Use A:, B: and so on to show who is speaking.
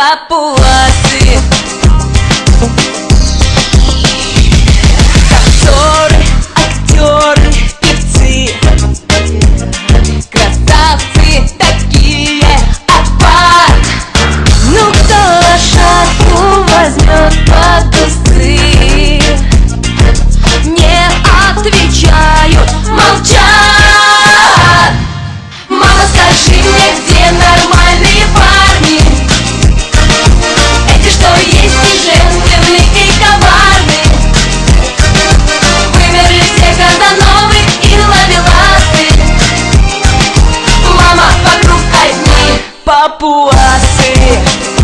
A: papo assim. papo assim.